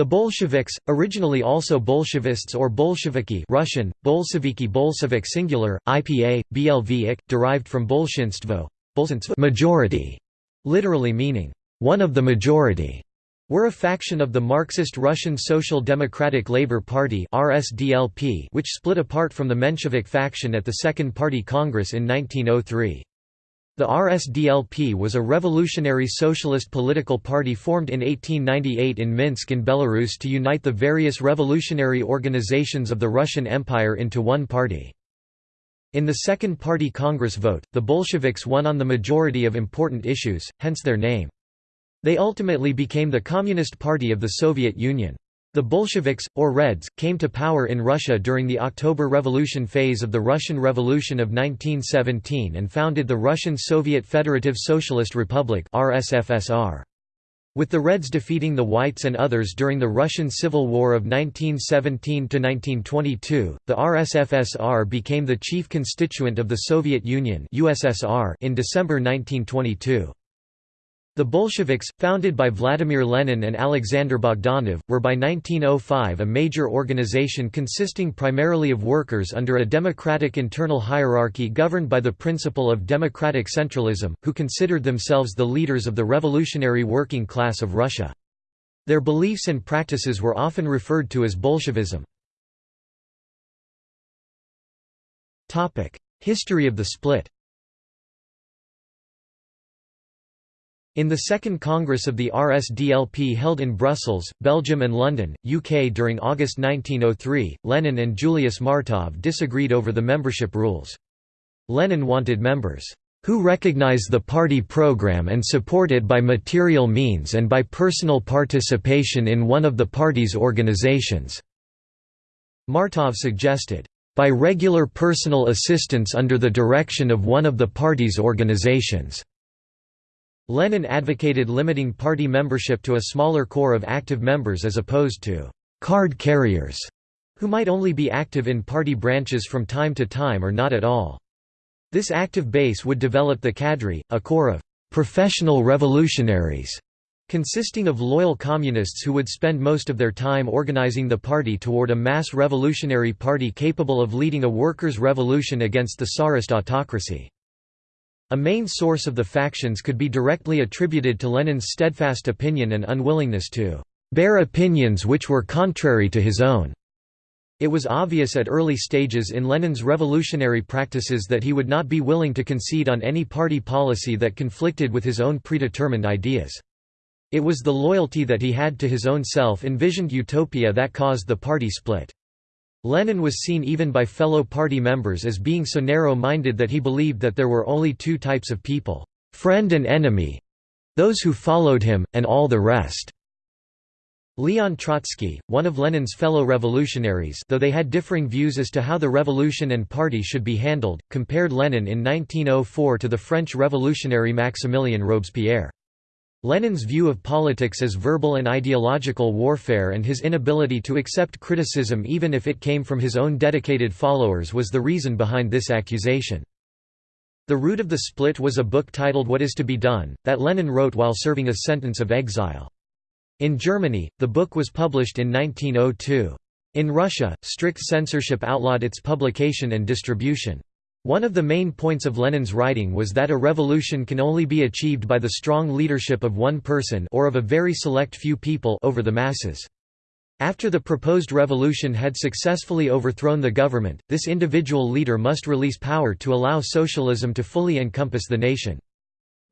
The Bolsheviks, originally also Bolshevists or Bolsheviki Russian, Bolsheviki Bolshevik singular, IPA, BLV derived from Bolshinstvo majority, literally meaning, one of the majority, were a faction of the Marxist Russian Social Democratic Labour Party which split apart from the Menshevik faction at the Second Party Congress in 1903. The RSDLP was a revolutionary socialist political party formed in 1898 in Minsk in Belarus to unite the various revolutionary organizations of the Russian Empire into one party. In the Second Party Congress vote, the Bolsheviks won on the majority of important issues, hence their name. They ultimately became the Communist Party of the Soviet Union. The Bolsheviks, or Reds, came to power in Russia during the October Revolution phase of the Russian Revolution of 1917 and founded the Russian Soviet Federative Socialist Republic RSFSR. With the Reds defeating the Whites and others during the Russian Civil War of 1917–1922, the RSFSR became the chief constituent of the Soviet Union in December 1922. The Bolsheviks, founded by Vladimir Lenin and Alexander Bogdanov, were by 1905 a major organization consisting primarily of workers under a democratic internal hierarchy governed by the principle of democratic centralism, who considered themselves the leaders of the revolutionary working class of Russia. Their beliefs and practices were often referred to as Bolshevism. History of the split In the Second Congress of the RSDLP held in Brussels, Belgium and London, UK during August 1903, Lenin and Julius Martov disagreed over the membership rules. Lenin wanted members, "...who recognize the party program and support it by material means and by personal participation in one of the party's organizations." Martov suggested, "...by regular personal assistance under the direction of one of the party's organizations." Lenin advocated limiting party membership to a smaller core of active members as opposed to «card carriers», who might only be active in party branches from time to time or not at all. This active base would develop the cadre, a core of «professional revolutionaries» consisting of loyal communists who would spend most of their time organizing the party toward a mass revolutionary party capable of leading a workers' revolution against the Tsarist autocracy. A main source of the factions could be directly attributed to Lenin's steadfast opinion and unwillingness to bear opinions which were contrary to his own. It was obvious at early stages in Lenin's revolutionary practices that he would not be willing to concede on any party policy that conflicted with his own predetermined ideas. It was the loyalty that he had to his own self-envisioned utopia that caused the party split. Lenin was seen even by fellow party members as being so narrow-minded that he believed that there were only two types of people, friend and enemy—those who followed him, and all the rest. Leon Trotsky, one of Lenin's fellow revolutionaries though they had differing views as to how the revolution and party should be handled, compared Lenin in 1904 to the French revolutionary Maximilien Robespierre. Lenin's view of politics as verbal and ideological warfare and his inability to accept criticism even if it came from his own dedicated followers was the reason behind this accusation. The root of the split was a book titled What is to be Done, that Lenin wrote while serving a sentence of exile. In Germany, the book was published in 1902. In Russia, strict censorship outlawed its publication and distribution. One of the main points of Lenin's writing was that a revolution can only be achieved by the strong leadership of one person or of a very select few people over the masses. After the proposed revolution had successfully overthrown the government, this individual leader must release power to allow socialism to fully encompass the nation.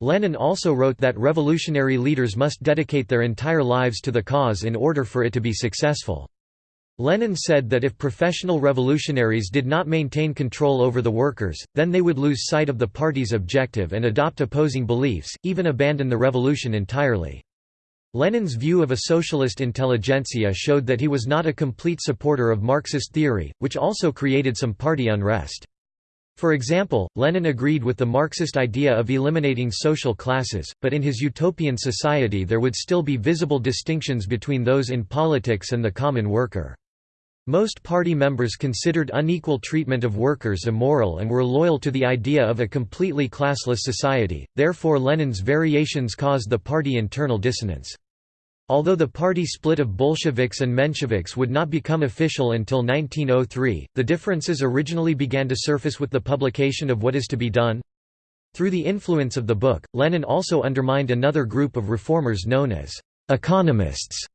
Lenin also wrote that revolutionary leaders must dedicate their entire lives to the cause in order for it to be successful. Lenin said that if professional revolutionaries did not maintain control over the workers, then they would lose sight of the party's objective and adopt opposing beliefs, even abandon the revolution entirely. Lenin's view of a socialist intelligentsia showed that he was not a complete supporter of Marxist theory, which also created some party unrest. For example, Lenin agreed with the Marxist idea of eliminating social classes, but in his utopian society there would still be visible distinctions between those in politics and the common worker. Most party members considered unequal treatment of workers immoral and were loyal to the idea of a completely classless society, therefore Lenin's variations caused the party internal dissonance. Although the party split of Bolsheviks and Mensheviks would not become official until 1903, the differences originally began to surface with the publication of What is to be Done? Through the influence of the book, Lenin also undermined another group of reformers known as economists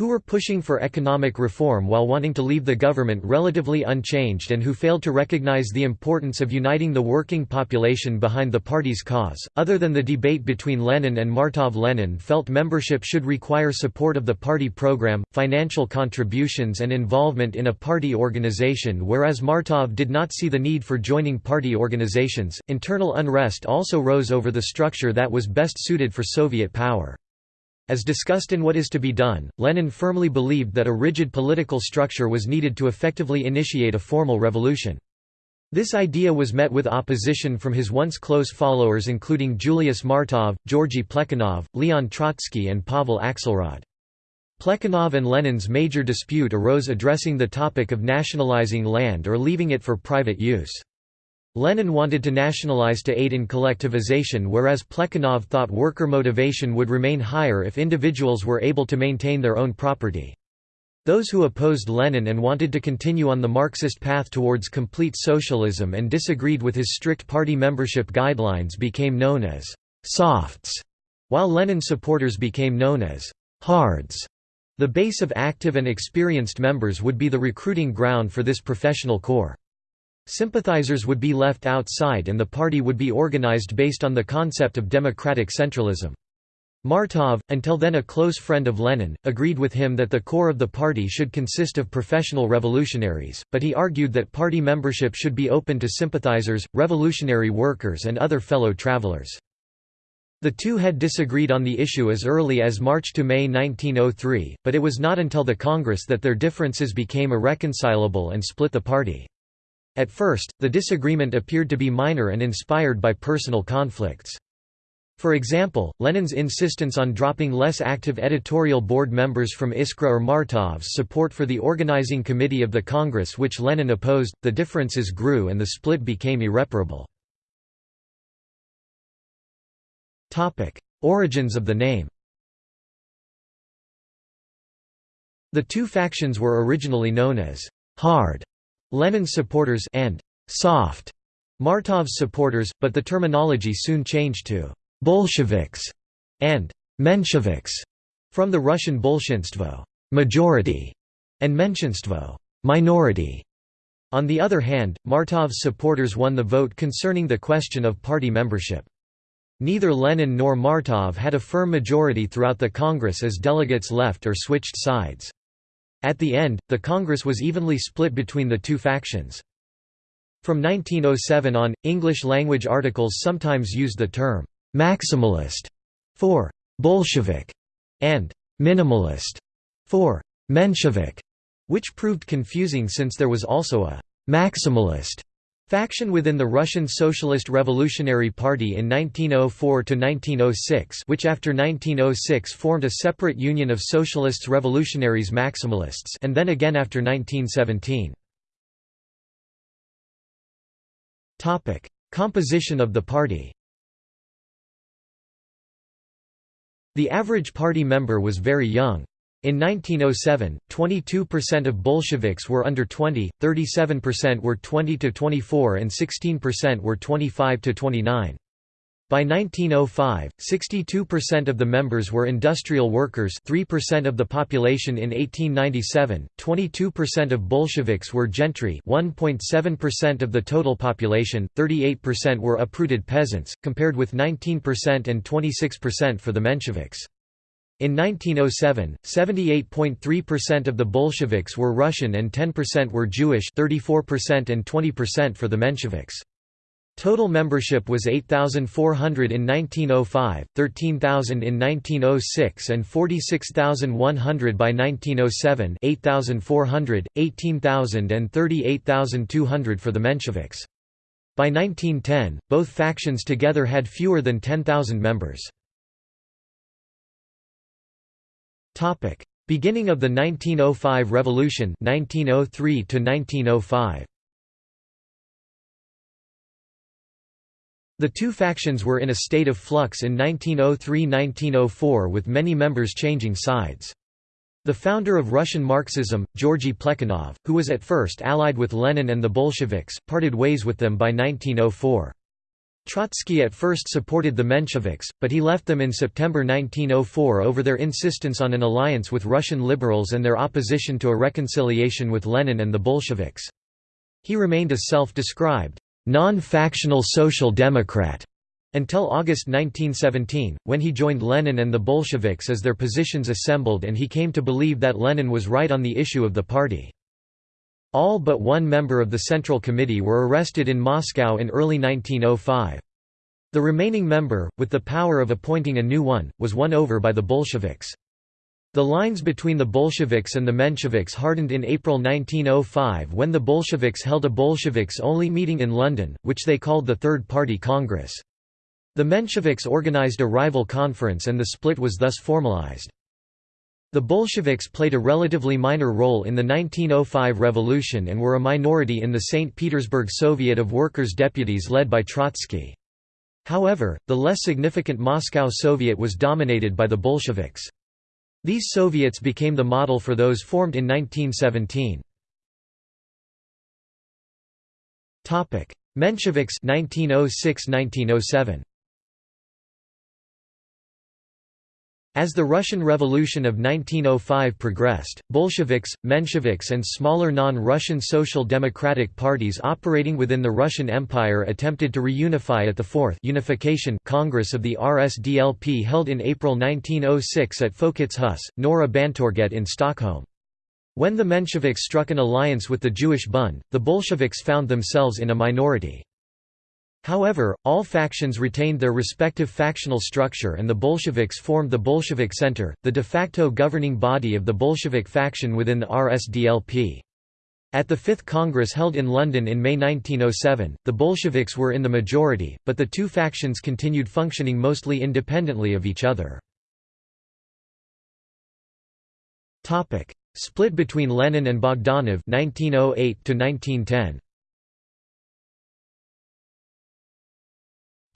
who were pushing for economic reform while wanting to leave the government relatively unchanged and who failed to recognize the importance of uniting the working population behind the party's cause. Other than the debate between Lenin and Martov, Lenin felt membership should require support of the party program, financial contributions, and involvement in a party organization, whereas Martov did not see the need for joining party organizations. Internal unrest also rose over the structure that was best suited for Soviet power. As discussed in What is to be Done, Lenin firmly believed that a rigid political structure was needed to effectively initiate a formal revolution. This idea was met with opposition from his once close followers including Julius Martov, Georgy Plekhanov, Leon Trotsky and Pavel Axelrod. Plekhanov and Lenin's major dispute arose addressing the topic of nationalizing land or leaving it for private use. Lenin wanted to nationalize to aid in collectivization whereas Plekhanov thought worker motivation would remain higher if individuals were able to maintain their own property. Those who opposed Lenin and wanted to continue on the Marxist path towards complete socialism and disagreed with his strict party membership guidelines became known as «softs», while Lenin supporters became known as «hards». The base of active and experienced members would be the recruiting ground for this professional corps. Sympathizers would be left outside and the party would be organized based on the concept of democratic centralism. Martov, until then a close friend of Lenin, agreed with him that the core of the party should consist of professional revolutionaries, but he argued that party membership should be open to sympathizers, revolutionary workers and other fellow travelers. The two had disagreed on the issue as early as March to May 1903, but it was not until the Congress that their differences became irreconcilable and split the party. At first, the disagreement appeared to be minor and inspired by personal conflicts. For example, Lenin's insistence on dropping less active editorial board members from Iskra or Martov's support for the organizing committee of the Congress which Lenin opposed, the differences grew and the split became irreparable. Origins of the name The two factions were originally known as «hard» Lenin's supporters and soft Martov's supporters, but the terminology soon changed to Bolsheviks and Mensheviks from the Russian bolshinstvo majority and Menshinstvo minority. On the other hand, Martov's supporters won the vote concerning the question of party membership. Neither Lenin nor Martov had a firm majority throughout the Congress as delegates left or switched sides. At the end, the Congress was evenly split between the two factions. From 1907 on, English-language articles sometimes used the term «maximalist» for «Bolshevik» and «minimalist» for «Menshevik», which proved confusing since there was also a «maximalist» Faction within the Russian Socialist Revolutionary Party in 1904–1906 which after 1906 formed a separate union of Socialists Revolutionaries Maximalists and then again after 1917. Composition of the party The average party member was very young. In 1907, 22% of Bolsheviks were under 20, 37% were 20 to 24 and 16% were 25 to 29. By 1905, 62% of the members were industrial workers 3% of the population in 1897, 22% of Bolsheviks were gentry 1.7% of the total population, 38% were uprooted peasants, compared with 19% and 26% for the Mensheviks. In 1907, 78.3% of the Bolsheviks were Russian and 10% were Jewish 34% and 20% for the Mensheviks. Total membership was 8,400 in 1905, 13,000 in 1906 and 46,100 by 1907 8,400, 18,000 and 38,200 for the Mensheviks. By 1910, both factions together had fewer than 10,000 members. Topic: Beginning of the 1905 Revolution 1903 to 1905. The two factions were in a state of flux in 1903–1904 with many members changing sides. The founder of Russian Marxism, Georgy Plekhanov, who was at first allied with Lenin and the Bolsheviks, parted ways with them by 1904. Trotsky at first supported the Mensheviks, but he left them in September 1904 over their insistence on an alliance with Russian liberals and their opposition to a reconciliation with Lenin and the Bolsheviks. He remained a self-described, non-factional social democrat until August 1917, when he joined Lenin and the Bolsheviks as their positions assembled and he came to believe that Lenin was right on the issue of the party. All but one member of the Central Committee were arrested in Moscow in early 1905. The remaining member, with the power of appointing a new one, was won over by the Bolsheviks. The lines between the Bolsheviks and the Mensheviks hardened in April 1905 when the Bolsheviks held a Bolsheviks-only meeting in London, which they called the Third Party Congress. The Mensheviks organized a rival conference and the split was thus formalized. The Bolsheviks played a relatively minor role in the 1905 revolution and were a minority in the St. Petersburg Soviet of Workers' Deputies led by Trotsky. However, the less significant Moscow Soviet was dominated by the Bolsheviks. These Soviets became the model for those formed in 1917. Mensheviks 1906–1907 As the Russian Revolution of 1905 progressed, Bolsheviks, Mensheviks and smaller non-Russian social democratic parties operating within the Russian Empire attempted to reunify at the Fourth Unification Congress of the RSDLP held in April 1906 at Folkets hus, Norra Bantorget in Stockholm. When the Mensheviks struck an alliance with the Jewish Bund, the Bolsheviks found themselves in a minority. However, all factions retained their respective factional structure and the Bolsheviks formed the Bolshevik Center, the de facto governing body of the Bolshevik faction within the RSDLP. At the Fifth Congress held in London in May 1907, the Bolsheviks were in the majority, but the two factions continued functioning mostly independently of each other. Split between Lenin and Bogdanov 1908 1910.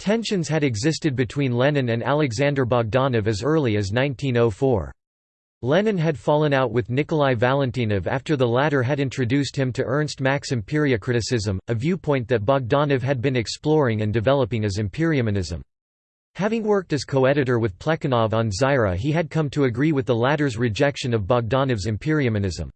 Tensions had existed between Lenin and Alexander Bogdanov as early as 1904. Lenin had fallen out with Nikolai Valentinov after the latter had introduced him to Ernst Mach's criticism, a viewpoint that Bogdanov had been exploring and developing as Empiriomonism. Having worked as co-editor with Plekhanov on Zarya he had come to agree with the latter's rejection of Bogdanov's Empiriomonism.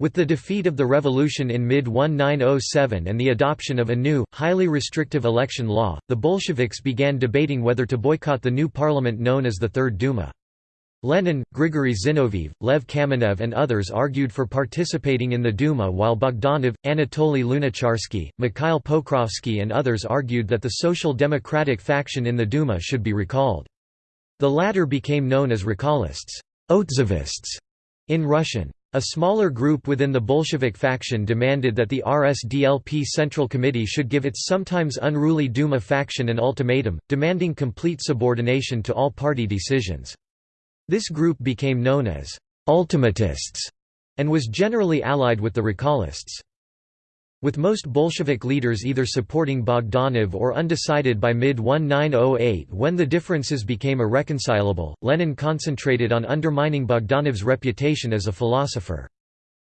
With the defeat of the revolution in mid-1907 and the adoption of a new, highly restrictive election law, the Bolsheviks began debating whether to boycott the new parliament known as the Third Duma. Lenin, Grigory Zinoviev, Lev Kamenev and others argued for participating in the Duma while Bogdanov, Anatoly Lunacharsky, Mikhail Pokrovsky and others argued that the Social Democratic faction in the Duma should be recalled. The latter became known as Recallists in Russian. A smaller group within the Bolshevik faction demanded that the RSDLP Central Committee should give its sometimes unruly Duma faction an ultimatum, demanding complete subordination to all party decisions. This group became known as «ultimatists» and was generally allied with the Recallists. With most Bolshevik leaders either supporting Bogdanov or undecided by mid-1908 when the differences became irreconcilable, Lenin concentrated on undermining Bogdanov's reputation as a philosopher.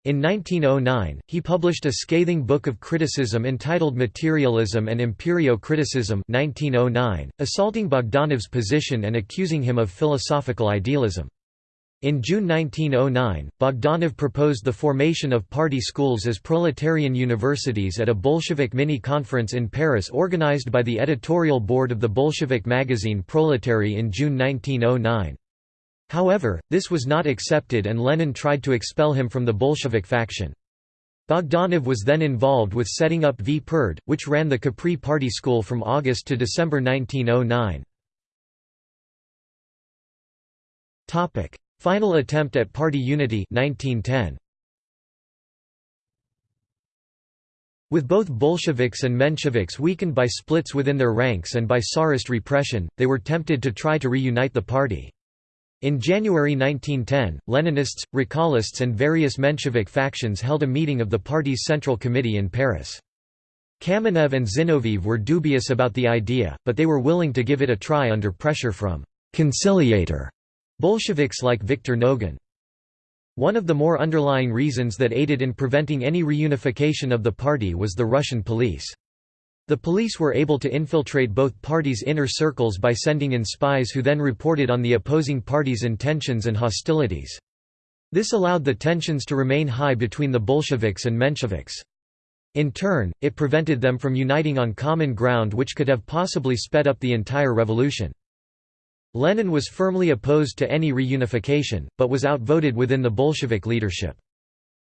In 1909, he published a scathing book of criticism entitled Materialism and Empirio-Criticism 1909, assaulting Bogdanov's position and accusing him of philosophical idealism. In June 1909, Bogdanov proposed the formation of party schools as proletarian universities at a Bolshevik mini-conference in Paris organized by the editorial board of the Bolshevik magazine Proletary in June 1909. However, this was not accepted and Lenin tried to expel him from the Bolshevik faction. Bogdanov was then involved with setting up Vpered, which ran the Capri Party School from August to December 1909. Final attempt at party unity 1910. With both Bolsheviks and Mensheviks weakened by splits within their ranks and by Tsarist repression, they were tempted to try to reunite the party. In January 1910, Leninists, Recallists and various Menshevik factions held a meeting of the party's Central Committee in Paris. Kamenev and Zinoviev were dubious about the idea, but they were willing to give it a try under pressure from «conciliator» Bolsheviks like Viktor Nogin. One of the more underlying reasons that aided in preventing any reunification of the party was the Russian police. The police were able to infiltrate both parties' inner circles by sending in spies who then reported on the opposing parties' intentions and hostilities. This allowed the tensions to remain high between the Bolsheviks and Mensheviks. In turn, it prevented them from uniting on common ground which could have possibly sped up the entire revolution. Lenin was firmly opposed to any reunification, but was outvoted within the Bolshevik leadership.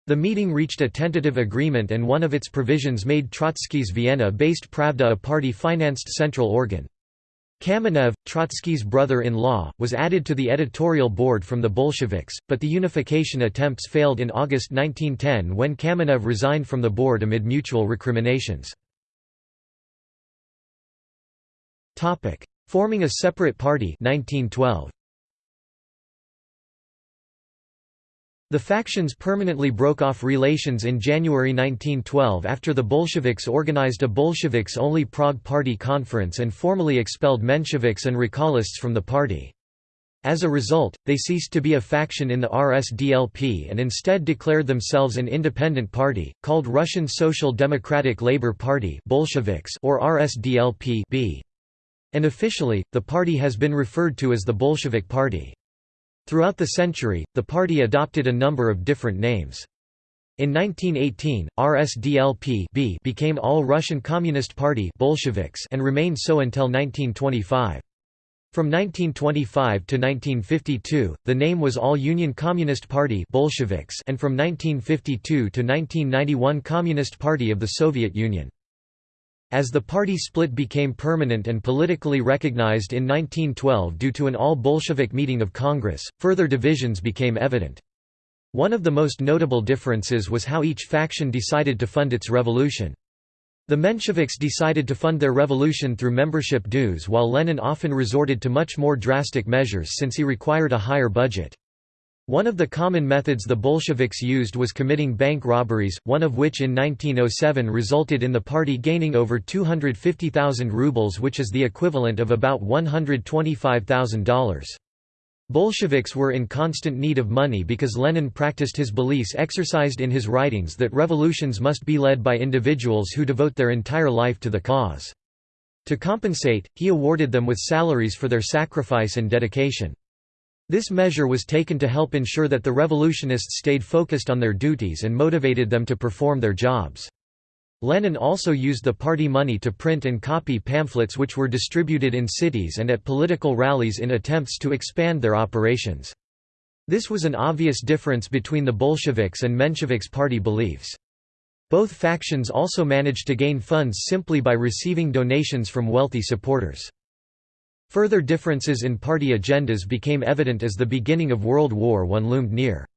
The meeting reached a tentative agreement and one of its provisions made Trotsky's Vienna-based Pravda a party-financed central organ. Kamenev, Trotsky's brother-in-law, was added to the editorial board from the Bolsheviks, but the unification attempts failed in August 1910 when Kamenev resigned from the board amid mutual recriminations. Forming a separate party 1912. The factions permanently broke off relations in January 1912 after the Bolsheviks organized a Bolsheviks-only Prague Party conference and formally expelled Mensheviks and Recallists from the party. As a result, they ceased to be a faction in the RSDLP and instead declared themselves an independent party, called Russian Social Democratic Labour Party Bolsheviks or RSDLP -B. And officially, the party has been referred to as the Bolshevik Party. Throughout the century, the party adopted a number of different names. In 1918, RSDLP became All Russian Communist Party Bolsheviks and remained so until 1925. From 1925 to 1952, the name was All Union Communist Party Bolsheviks and from 1952 to 1991 Communist Party of the Soviet Union. As the party split became permanent and politically recognized in 1912 due to an all-Bolshevik meeting of Congress, further divisions became evident. One of the most notable differences was how each faction decided to fund its revolution. The Mensheviks decided to fund their revolution through membership dues while Lenin often resorted to much more drastic measures since he required a higher budget. One of the common methods the Bolsheviks used was committing bank robberies, one of which in 1907 resulted in the party gaining over 250,000 rubles which is the equivalent of about $125,000. Bolsheviks were in constant need of money because Lenin practiced his beliefs exercised in his writings that revolutions must be led by individuals who devote their entire life to the cause. To compensate, he awarded them with salaries for their sacrifice and dedication. This measure was taken to help ensure that the revolutionists stayed focused on their duties and motivated them to perform their jobs. Lenin also used the party money to print and copy pamphlets which were distributed in cities and at political rallies in attempts to expand their operations. This was an obvious difference between the Bolsheviks and Mensheviks party beliefs. Both factions also managed to gain funds simply by receiving donations from wealthy supporters. Further differences in party agendas became evident as the beginning of World War I loomed near.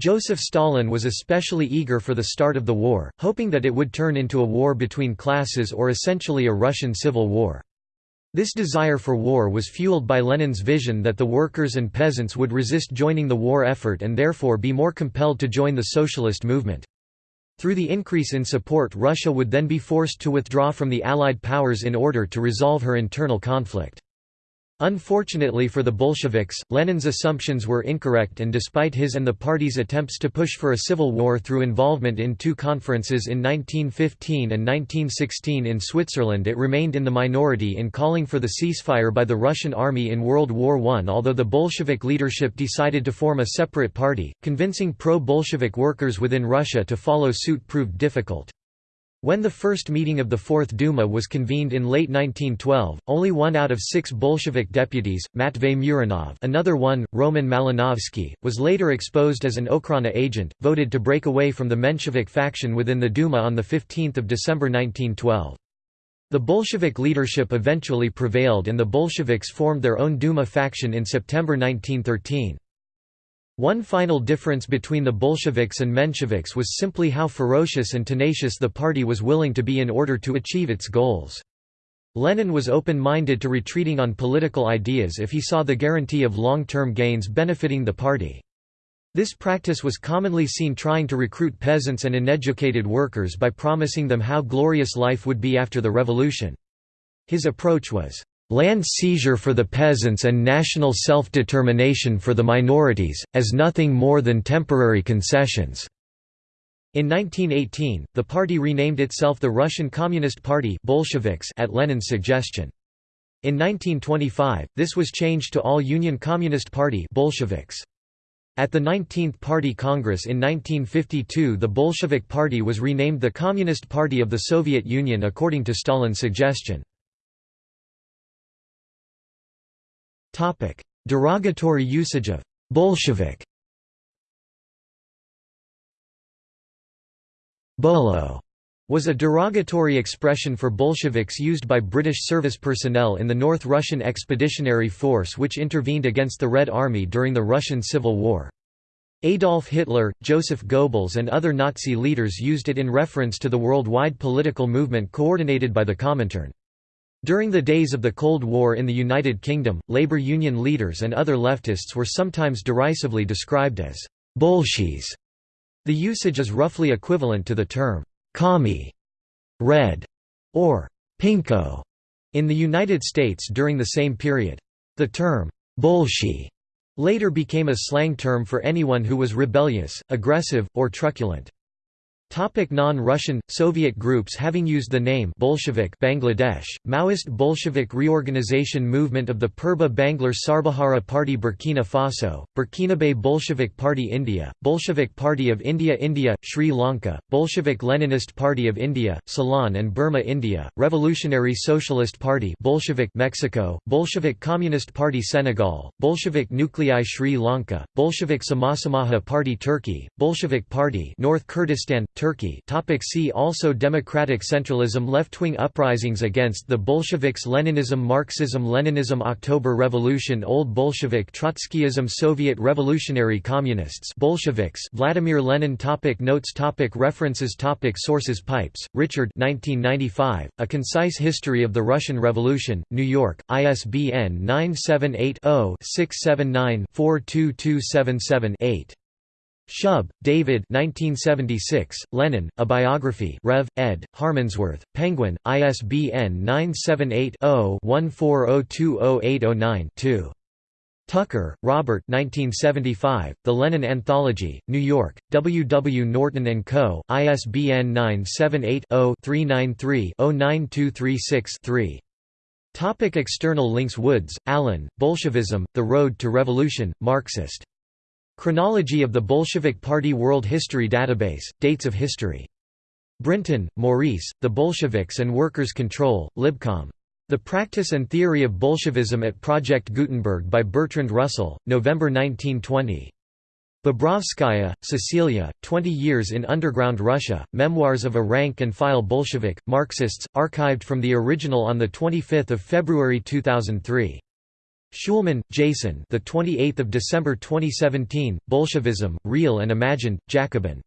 Joseph Stalin was especially eager for the start of the war, hoping that it would turn into a war between classes or essentially a Russian civil war. This desire for war was fueled by Lenin's vision that the workers and peasants would resist joining the war effort and therefore be more compelled to join the socialist movement. Through the increase in support Russia would then be forced to withdraw from the Allied powers in order to resolve her internal conflict. Unfortunately for the Bolsheviks, Lenin's assumptions were incorrect and despite his and the party's attempts to push for a civil war through involvement in two conferences in 1915 and 1916 in Switzerland it remained in the minority in calling for the ceasefire by the Russian army in World War I although the Bolshevik leadership decided to form a separate party, convincing pro-Bolshevik workers within Russia to follow suit proved difficult. When the first meeting of the Fourth Duma was convened in late 1912, only one out of six Bolshevik deputies, Matvey Muranov another one, Roman Malinovsky, was later exposed as an Okhrana agent, voted to break away from the Menshevik faction within the Duma on 15 December 1912. The Bolshevik leadership eventually prevailed and the Bolsheviks formed their own Duma faction in September 1913. One final difference between the Bolsheviks and Mensheviks was simply how ferocious and tenacious the party was willing to be in order to achieve its goals. Lenin was open-minded to retreating on political ideas if he saw the guarantee of long-term gains benefiting the party. This practice was commonly seen trying to recruit peasants and uneducated workers by promising them how glorious life would be after the revolution. His approach was, "...land seizure for the peasants and national self-determination for the minorities, as nothing more than temporary concessions." In 1918, the party renamed itself the Russian Communist Party Bolsheviks at Lenin's suggestion. In 1925, this was changed to All Union Communist Party Bolsheviks. At the 19th Party Congress in 1952 the Bolshevik Party was renamed the Communist Party of the Soviet Union according to Stalin's suggestion. Derogatory usage of «Bolshevik» Bolo was a derogatory expression for Bolsheviks used by British service personnel in the North Russian Expeditionary Force which intervened against the Red Army during the Russian Civil War. Adolf Hitler, Joseph Goebbels and other Nazi leaders used it in reference to the worldwide political movement coordinated by the Comintern. During the days of the Cold War in the United Kingdom, labor union leaders and other leftists were sometimes derisively described as «bolshies». The usage is roughly equivalent to the term commie, red, or pinko in the United States during the same period. The term bolshi later became a slang term for anyone who was rebellious, aggressive, or truculent. Non-Russian, Soviet groups having used the name Bolshevik Bangladesh, Maoist Bolshevik Reorganization Movement of the Purba Banglar Sarbahara Party Burkina Faso, Burkinabe Bolshevik Party India, Bolshevik Party of India India, Sri Lanka, Bolshevik Leninist Party of India, Ceylon and Burma India, Revolutionary Socialist Party Bolshevik Mexico, Bolshevik Communist Party Senegal, Bolshevik Nuclei Sri Lanka, Bolshevik Samasamaja Party Turkey, Bolshevik Party North Kurdistan, Turkey topic See also Democratic centralism Left-wing uprisings against the Bolsheviks Leninism Marxism-Leninism October Revolution Old Bolshevik Trotskyism Soviet Revolutionary Communists Bolsheviks Vladimir Lenin topic Notes topic References topic Sources Pipes, Richard 1995, A Concise History of the Russian Revolution, New York, ISBN 978 0 679 42277 8. Shub, David 1976, Lenin, A Biography Rev. ed., Harmondsworth, Penguin, ISBN 978-0-14020809-2. Tucker, Robert 1975, The Lenin Anthology, New York, W. W. Norton & Co., ISBN 978-0-393-09236-3. Topic external links Woods, Alan, Bolshevism, The Road to Revolution, Marxist Chronology of the Bolshevik Party World History Database, Dates of History. Brinton, Maurice, The Bolsheviks and Workers' Control, Libcom. The Practice and Theory of Bolshevism at Project Gutenberg by Bertrand Russell, November 1920. Bobrovskaya, Cecilia, Twenty Years in Underground Russia, Memoirs of a Rank-and-File Bolshevik, Marxists, archived from the original on 25 February 2003. Schulman, Jason. The 28th of December 2017. Bolshevism, Real and Imagined, Jacobin.